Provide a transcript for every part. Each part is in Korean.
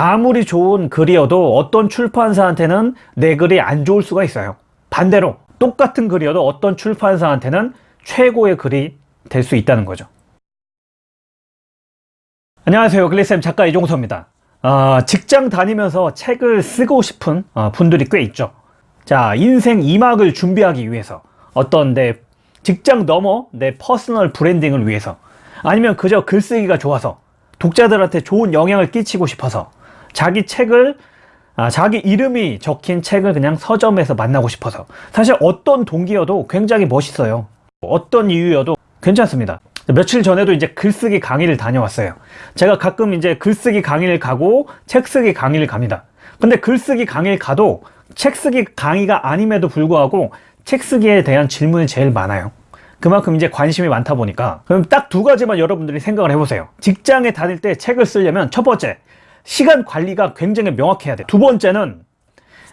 아무리 좋은 글이어도 어떤 출판사한테는 내 글이 안 좋을 수가 있어요. 반대로 똑같은 글이어도 어떤 출판사한테는 최고의 글이 될 수 있다는 거죠. 안녕하세요. 글리쌤 작가 이종서입니다. 어, 직장 다니면서 책을 쓰고 싶은 어, 분들이 꽤 있죠. 자, 인생 2막을 준비하기 위해서 어떤 내 직장 넘어 내 personal branding을 위해서 아니면 그저 글쓰기가 좋아서 독자들한테 좋은 영향을 끼치고 싶어서 자기 책을 아, 자기 이름이 적힌 책을 그냥 서점에서 만나고 싶어서. 사실 어떤 동기여도 굉장히 멋있어요. 어떤 이유여도 괜찮습니다. 며칠 전에도 이제 글쓰기 강의를 다녀왔어요. 제가 가끔 이제 글쓰기 강의를 가고 책쓰기 강의를 갑니다. 근데 글쓰기 강의를 가도 책쓰기 강의가 아님에도 불구하고 책쓰기에 대한 질문이 제일 많아요. 그만큼 이제 관심이 많다 보니까. 그럼 딱 두 가지만 여러분들이 생각을 해보세요. 직장에 다닐 때 책을 쓰려면 첫 번째 시간 관리가 굉장히 명확해야 돼요. 두 번째는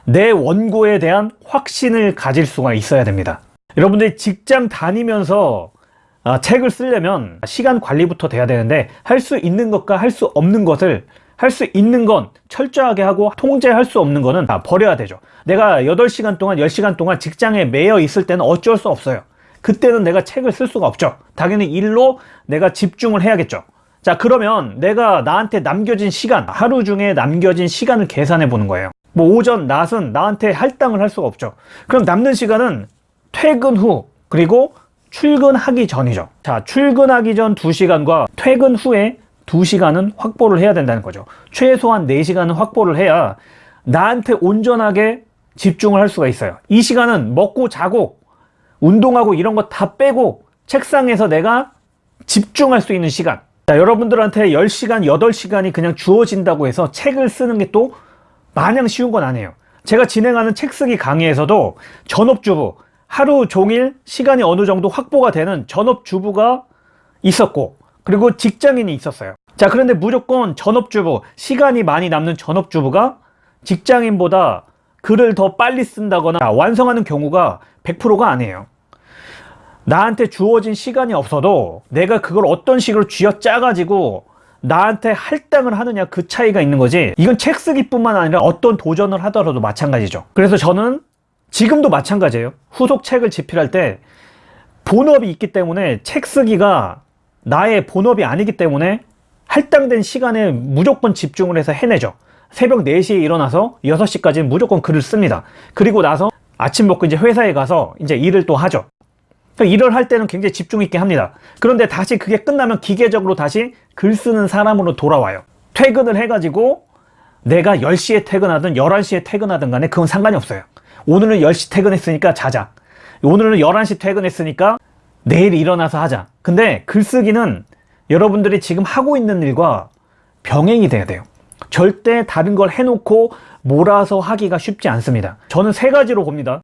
내 원고에 대한 확신을 가질 수가 있어야 됩니다. 여러분들이 직장 다니면서 아, 책을 쓰려면 시간 관리부터 돼야 되는데 할 수 있는 것과 할 수 없는 것을 할 수 있는 건 철저하게 하고 통제할 수 없는 거는 다 버려야 되죠. 내가 8시간 동안 10시간 동안 직장에 매여 있을 때는 어쩔 수 없어요. 그때는 내가 책을 쓸 수가 없죠. 당연히 일로 내가 집중을 해야겠죠 자 그러면 내가 나한테 남겨진 시간 하루 중에 남겨진 시간을 계산해 보는 거예요. 뭐 오전 낮은 나한테 할당을 할 수가 없죠. 그럼 남는 시간은 퇴근 후 그리고 출근하기 전이죠. 자 출근하기 전 2시간과 퇴근 후에 2시간은 확보를 해야 된다는 거죠. 최소한 4시간은 확보를 해야 나한테 온전하게 집중을 할 수가 있어요. 이 시간은 먹고 자고 운동하고 이런 거 다 빼고 책상에서 내가 집중할 수 있는 시간 자, 여러분들한테 10시간, 8시간이 그냥 주어진다고 해서 책을 쓰는 게 또 마냥 쉬운 건 아니에요. 제가 진행하는 책 쓰기 강의에서도 전업주부 하루 종일 시간이 어느 정도 확보가 되는 전업주부가 있었고 그리고 직장인이 있었어요. 자 그런데 무조건 전업주부 시간이 많이 남는 전업주부가 직장인보다 글을 더 빨리 쓴다거나 완성하는 경우가 100%가 아니에요 나한테 주어진 시간이 없어도 내가 그걸 어떤 식으로 쥐어짜 가지고 나한테 할당을 하느냐 그 차이가 있는 거지. 이건 책 쓰기뿐만 아니라 어떤 도전을 하더라도 마찬가지죠. 그래서 저는 지금도 마찬가지예요. 후속 책을 집필할 때 본업이 있기 때문에 책 쓰기가 나의 본업이 아니기 때문에 할당된 시간에 무조건 집중을 해서 해내죠. 새벽 4시에 일어나서 6시까지 무조건 글을 씁니다. 그리고 나서 아침 먹고 이제 회사에 가서 이제 일을 또 하죠 일을 할 때는 굉장히 집중 있게 합니다. 그런데 다시 그게 끝나면 기계적으로 다시 글 쓰는 사람으로 돌아와요. 퇴근을 해가지고 내가 10시에 퇴근하든 11시에 퇴근하든 간에 그건 상관이 없어요. 오늘은 10시 퇴근했으니까 자자. 오늘은 11시 퇴근했으니까 내일 일어나서 하자. 근데 글쓰기는 여러분들이 지금 하고 있는 일과 병행이 돼야 돼요. 절대 다른 걸 해놓고 몰아서 하기가 쉽지 않습니다. 저는 세 가지로 봅니다.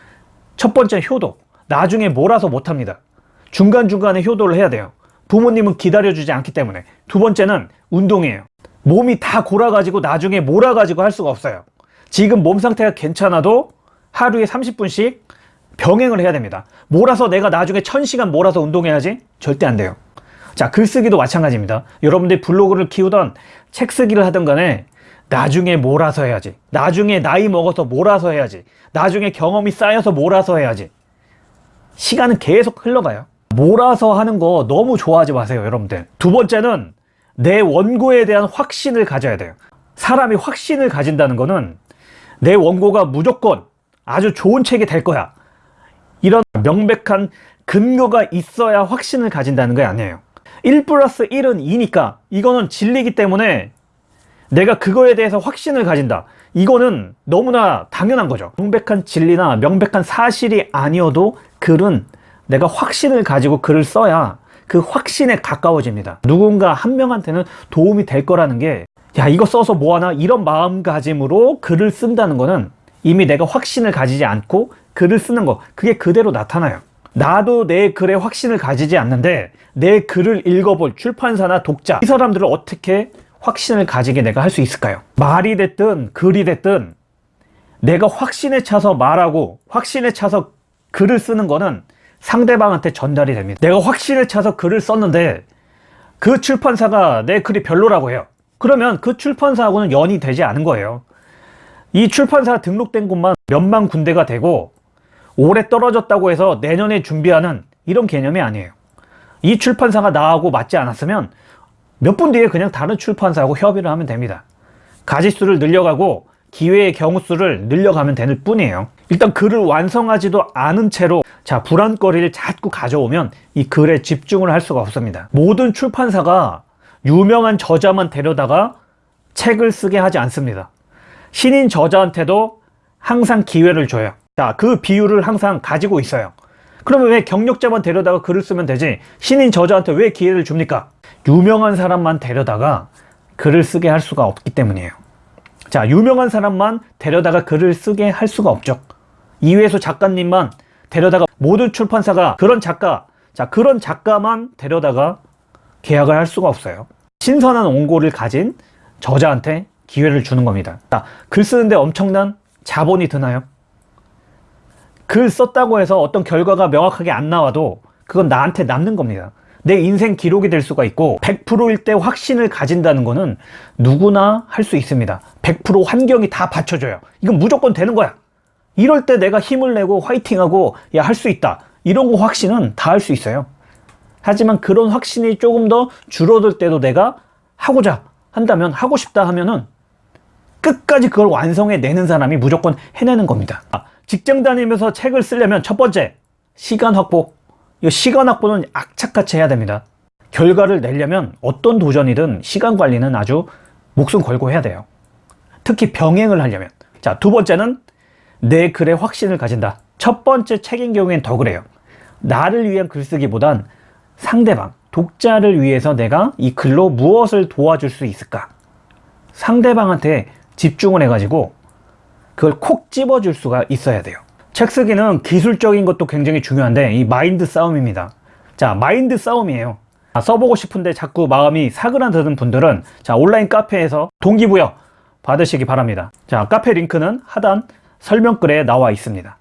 첫 번째 효도 나중에 몰아서 못합니다. 중간중간에 효도를 해야 돼요. 부모님은 기다려주지 않기 때문에. 두 번째는 운동이에요. 몸이 다 골아가지고 나중에 몰아가지고 할 수가 없어요. 지금 몸 상태가 괜찮아도 하루에 30분씩 병행을 해야 됩니다. 몰아서 내가 나중에 1000시간 몰아서 운동해야지 절대 안 돼요. 자 글쓰기도 마찬가지입니다. 여러분들이 블로그를 키우던 책 쓰기를 하던 간에 나중에 몰아서 해야지. 나중에 나이 먹어서 몰아서 해야지. 나중에 경험이 쌓여서 몰아서 해야지 시간은 계속 흘러가요. 몰아서 하는 거 너무 좋아하지 마세요 여러분들. 두 번째는 내 원고에 대한 확신을 가져야 돼요. 사람이 확신을 가진다는 거는 내 원고가 무조건 아주 좋은 책이 될 거야. 이런 명백한 근거가 있어야 확신을 가진다는 게 아니에요. 1 플러스 1은 2니까 이거는 진리기 때문에 내가 그거에 대해서 확신을 가진다. 이거는 너무나 당연한 거죠. 명백한 진리나 명백한 사실이 아니어도 글은 내가 확신을 가지고 글을 써야 그 확신에 가까워집니다. 누군가 한 명한테는 도움이 될 거라는 게 야 이거 써서 뭐하나? 이런 마음가짐으로 글을 쓴다는 거는 이미 내가 확신을 가지지 않고 글을 쓰는 거 그게 그대로 나타나요. 나도 내 글에 확신을 가지지 않는데 내 글을 읽어볼 출판사나 독자 이 사람들을 어떻게 확신을 가지게 내가 할 수 있을까요? 말이 됐든 글이 됐든 내가 확신에 차서 말하고 확신에 차서 글을 쓰는 거는 상대방한테 전달이 됩니다 내가 확신에 차서 글을 썼는데 그 출판사가 내 글이 별로라고 해요 그러면 그 출판사하고는 연이 되지 않은 거예요. 이 출판사 등록된 곳만 몇만 군데가 되고 올해 떨어졌다고 해서 내년에 준비하는 이런 개념이 아니에요. 이 출판사가 나하고 맞지 않았으면 몇 분 뒤에 그냥 다른 출판사하고 협의를 하면 됩니다. 가지수를 늘려가고 기회의 경우수를 늘려가면 되는 뿐이에요. 일단 글을 완성하지도 않은 채로 자 불안거리를 자꾸 가져오면 이 글에 집중을 할 수가 없습니다. 모든 출판사가 유명한 저자만 데려다가 책을 쓰게 하지 않습니다. 신인 저자한테도 항상 기회를 줘요. 자, 그 비율을 항상 가지고 있어요. 그러면 왜 경력자만 데려다가 글을 쓰면 되지? 신인 저자한테 왜 기회를 줍니까? 유명한 사람만 데려다가 글을 쓰게 할 수가 없기 때문이에요. 자, 유명한 사람만 데려다가 글을 쓰게 할 수가 없죠. 이회수 작가님만 데려다가 모든 출판사가 그런 작가, 자, 그런 작가만 데려다가 계약을 할 수가 없어요. 신선한 원고를 가진 저자한테 기회를 주는 겁니다. 자, 글 쓰는데 엄청난 자본이 드나요? 글 썼다고 해서 어떤 결과가 명확하게 안 나와도 그건 나한테 남는 겁니다. 내 인생 기록이 될 수가 있고 100%일 때 확신을 가진다는 거는 누구나 할 수 있습니다. 100% 환경이 다 받쳐줘요. 이건 무조건 되는 거야. 이럴 때 내가 힘을 내고 화이팅하고 야 할 수 있다. 이런 거 확신은 다 할 수 있어요. 하지만 그런 확신이 조금 더 줄어들 때도 내가 하고자 한다면 하고 싶다 하면은 끝까지 그걸 완성해 내는 사람이 무조건 해내는 겁니다. 아, 직장 다니면서 책을 쓰려면 첫 번째 시간 확보. 이 시간 확보는 악착같이 해야 됩니다. 결과를 내려면 어떤 도전이든 시간 관리는 아주 목숨 걸고 해야 돼요. 특히 병행을 하려면. 자, 두 번째는 내 글에 확신을 가진다. 첫 번째 책인 경우엔 더 그래요. 나를 위한 글쓰기보단 상대방, 독자를 위해서 내가 이 글로 무엇을 도와줄 수 있을까? 상대방한테 집중을 해가지고 그걸 콕 집어줄 수가 있어야 돼요. 책 쓰기는 기술적인 것도 굉장히 중요한데 이 마인드 싸움입니다. 자, 마인드 싸움이에요. 아, 써보고 싶은데 자꾸 마음이 사그라드는 분들은 자 온라인 카페에서 동기부여 받으시기 바랍니다. 자, 카페 링크는 하단 설명글에 나와 있습니다.